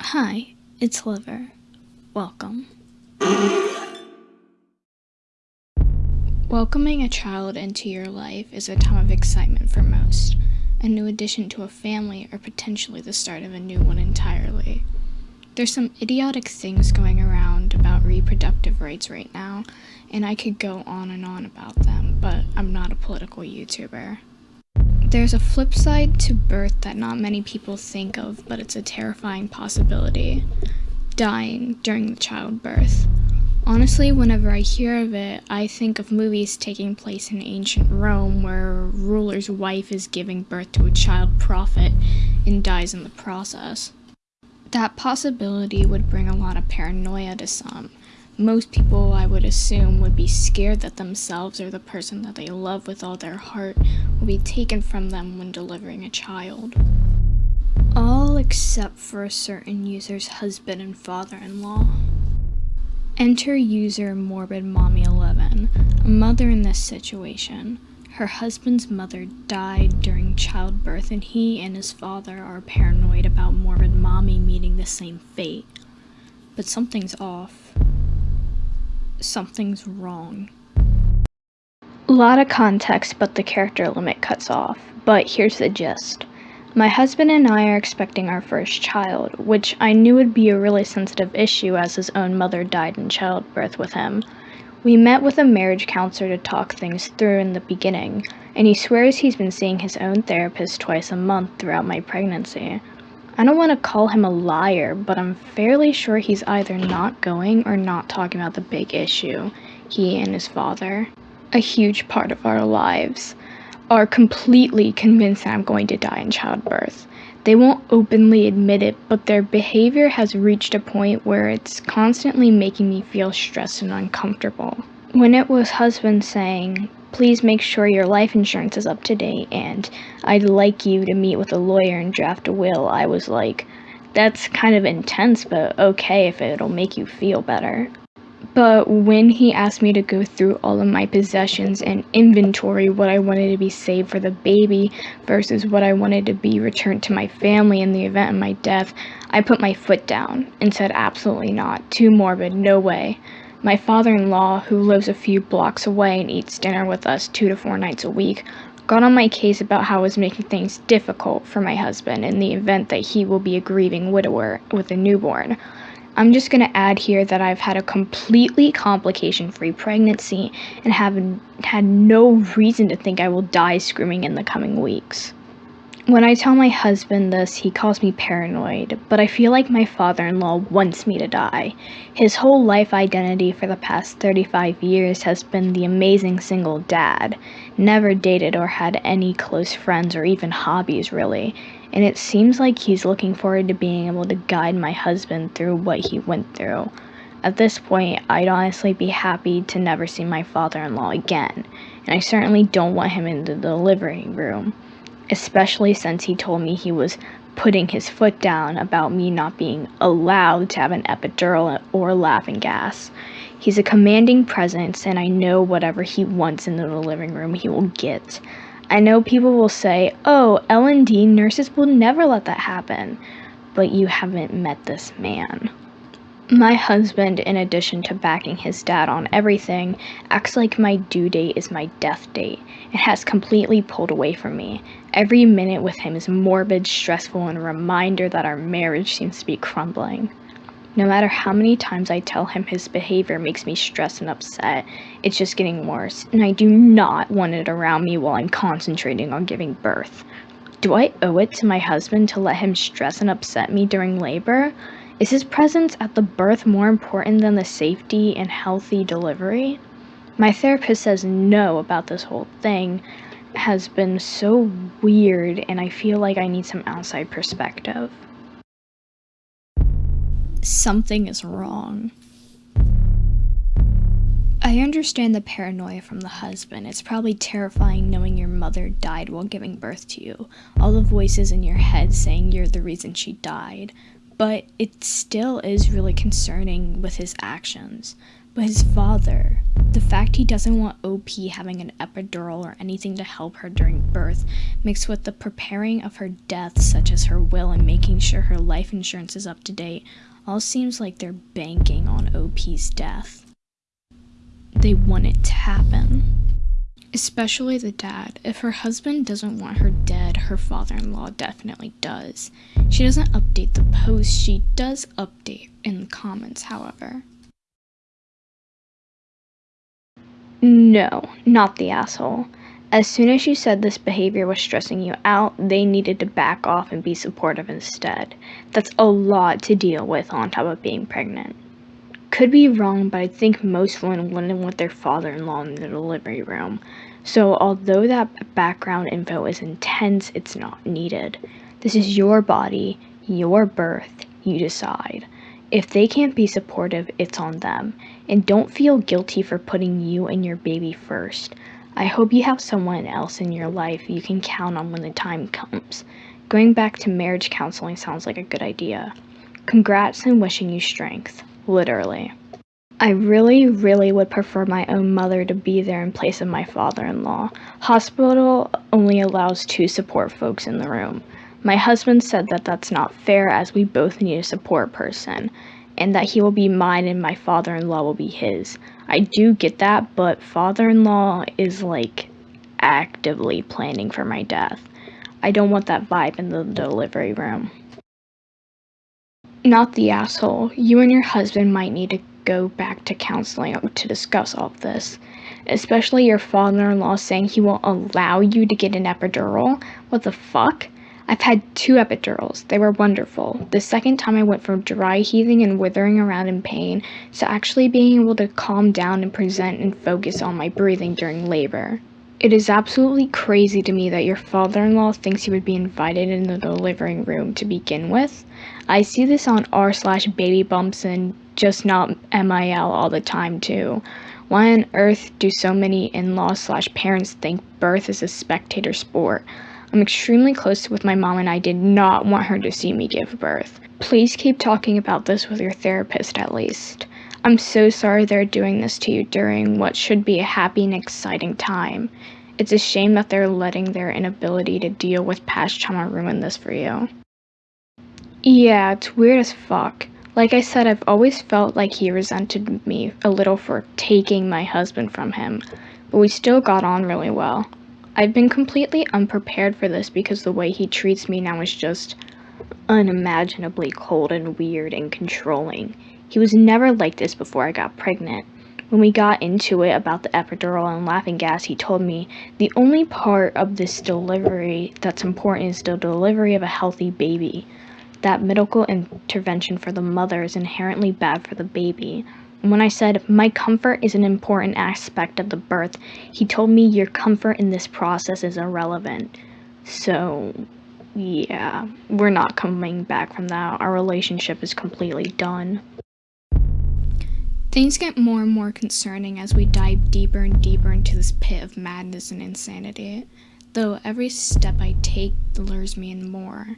Hi, it's Liver. Welcome. Welcoming a child into your life is a time of excitement for most. A new addition to a family or potentially the start of a new one entirely. There's some idiotic things going around about reproductive rights right now, and I could go on and on about them, but I'm not a political YouTuber. There's a flip side to birth that not many people think of, but it's a terrifying possibility dying during the childbirth. Honestly, whenever I hear of it, I think of movies taking place in ancient Rome where a ruler's wife is giving birth to a child prophet and dies in the process. That possibility would bring a lot of paranoia to some, most people, I would assume, would be scared that themselves or the person that they love with all their heart will be taken from them when delivering a child. All except for a certain user's husband and father-in-law. Enter user Morbid Mommy 11, a mother in this situation. Her husband's mother died during childbirth and he and his father are paranoid about Morbid Mommy meeting the same fate. But something's off something's wrong. A lot of context, but the character limit cuts off. But here's the gist. My husband and I are expecting our first child, which I knew would be a really sensitive issue as his own mother died in childbirth with him. We met with a marriage counselor to talk things through in the beginning, and he swears he's been seeing his own therapist twice a month throughout my pregnancy. I don't want to call him a liar, but I'm fairly sure he's either not going or not talking about the big issue he and his father, a huge part of our lives, are completely convinced that I'm going to die in childbirth. They won't openly admit it, but their behavior has reached a point where it's constantly making me feel stressed and uncomfortable. When it was husband saying, please make sure your life insurance is up to date and I'd like you to meet with a lawyer and draft a will. I was like, that's kind of intense, but okay if it'll make you feel better. But when he asked me to go through all of my possessions and inventory what I wanted to be saved for the baby versus what I wanted to be returned to my family in the event of my death, I put my foot down and said absolutely not. Too morbid, no way. My father-in-law, who lives a few blocks away and eats dinner with us two to four nights a week, got on my case about how I was making things difficult for my husband in the event that he will be a grieving widower with a newborn. I'm just going to add here that I've had a completely complication-free pregnancy and have had no reason to think I will die screaming in the coming weeks. When I tell my husband this, he calls me paranoid, but I feel like my father-in-law wants me to die. His whole life identity for the past 35 years has been the amazing single dad, never dated or had any close friends or even hobbies really, and it seems like he's looking forward to being able to guide my husband through what he went through. At this point, I'd honestly be happy to never see my father-in-law again, and I certainly don't want him in the delivery room especially since he told me he was putting his foot down about me not being allowed to have an epidural or laughing gas. He's a commanding presence, and I know whatever he wants in the living room he will get. I know people will say, oh, L&D nurses will never let that happen, but you haven't met this man. My husband, in addition to backing his dad on everything, acts like my due date is my death date and has completely pulled away from me. Every minute with him is morbid, stressful, and a reminder that our marriage seems to be crumbling. No matter how many times I tell him his behavior makes me stressed and upset, it's just getting worse, and I do not want it around me while I'm concentrating on giving birth. Do I owe it to my husband to let him stress and upset me during labor? Is his presence at the birth more important than the safety and healthy delivery? My therapist says no about this whole thing has been so weird and I feel like I need some outside perspective. Something is wrong. I understand the paranoia from the husband. It's probably terrifying knowing your mother died while giving birth to you. All the voices in your head saying you're the reason she died but it still is really concerning with his actions. But his father, the fact he doesn't want OP having an epidural or anything to help her during birth, mixed with the preparing of her death, such as her will and making sure her life insurance is up to date, all seems like they're banking on OP's death. They want it to happen. Especially the dad. If her husband doesn't want her dead, her father in law definitely does. She doesn't update the post, she does update in the comments, however. No, not the asshole. As soon as you said this behavior was stressing you out, they needed to back off and be supportive instead. That's a lot to deal with on top of being pregnant. Could be wrong, but I think most women wouldn't want their father in law in the delivery room. So, although that background info is intense, it's not needed. This is your body, your birth, you decide. If they can't be supportive, it's on them. And don't feel guilty for putting you and your baby first. I hope you have someone else in your life you can count on when the time comes. Going back to marriage counseling sounds like a good idea. Congrats and wishing you strength. Literally. I really, really would prefer my own mother to be there in place of my father in law. Hospital only allows two support folks in the room. My husband said that that's not fair as we both need a support person, and that he will be mine and my father in law will be his. I do get that, but father in law is like actively planning for my death. I don't want that vibe in the delivery room. Not the asshole. You and your husband might need to go back to counseling to discuss all of this. Especially your father in law saying he won't allow you to get an epidural. What the fuck? I've had two epidurals. They were wonderful. The second time I went from dry heaving and withering around in pain to actually being able to calm down and present and focus on my breathing during labor. It is absolutely crazy to me that your father-in-law thinks you would be invited in the delivery room to begin with. I see this on r slash baby bumps and just not MIL all the time too. Why on earth do so many in-laws slash parents think birth is a spectator sport? I'm extremely close with my mom and I did not want her to see me give birth. Please keep talking about this with your therapist at least. I'm so sorry they're doing this to you during what should be a happy and exciting time. It's a shame that they're letting their inability to deal with past trauma ruin this for you. Yeah, it's weird as fuck. Like I said, I've always felt like he resented me a little for taking my husband from him, but we still got on really well. I've been completely unprepared for this because the way he treats me now is just unimaginably cold and weird and controlling. He was never like this before I got pregnant. When we got into it about the epidural and laughing gas, he told me the only part of this delivery that's important is the delivery of a healthy baby. That medical intervention for the mother is inherently bad for the baby. When I said, My comfort is an important aspect of the birth, he told me your comfort in this process is irrelevant. So, yeah, we're not coming back from that. Our relationship is completely done. Things get more and more concerning as we dive deeper and deeper into this pit of madness and insanity, though every step I take lures me in more.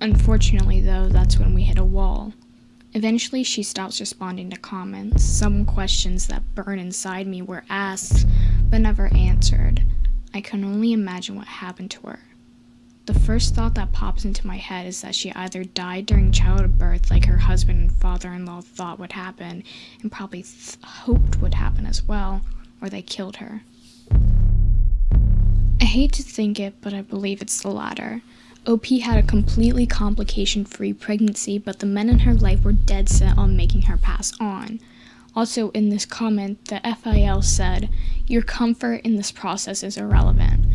Unfortunately, though, that's when we hit a wall. Eventually, she stops responding to comments. Some questions that burn inside me were asked, but never answered. I can only imagine what happened to her. The first thought that pops into my head is that she either died during childbirth, like her husband and father in law thought would happen, and probably hoped would happen as well, or they killed her. I hate to think it, but I believe it's the latter. OP had a completely complication free pregnancy, but the men in her life were dead set on making her pass on. Also, in this comment, the FIL said, Your comfort in this process is irrelevant,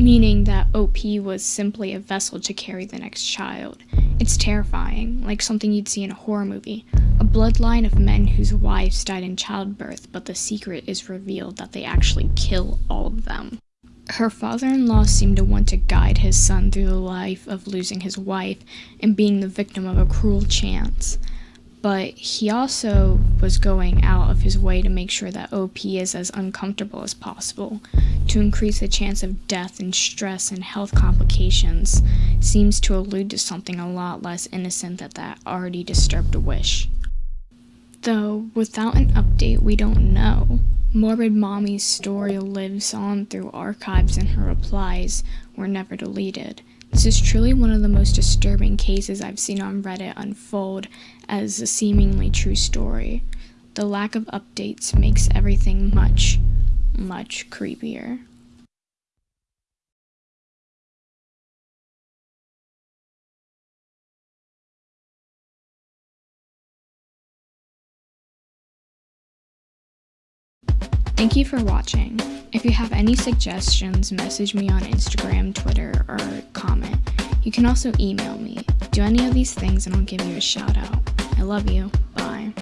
meaning that OP was simply a vessel to carry the next child. It's terrifying, like something you'd see in a horror movie. A bloodline of men whose wives died in childbirth, but the secret is revealed that they actually kill all of them. Her father-in-law seemed to want to guide his son through the life of losing his wife and being the victim of a cruel chance. But he also was going out of his way to make sure that OP is as uncomfortable as possible. To increase the chance of death and stress and health complications seems to allude to something a lot less innocent than that already disturbed wish. Though, without an update, we don't know. Morbid Mommy's story lives on through archives, and her replies were never deleted. This is truly one of the most disturbing cases I've seen on Reddit unfold as a seemingly true story. The lack of updates makes everything much, much creepier. Thank you for watching. If you have any suggestions, message me on Instagram, Twitter, or comment. You can also email me. Do any of these things and I'll give you a shout out. I love you. Bye.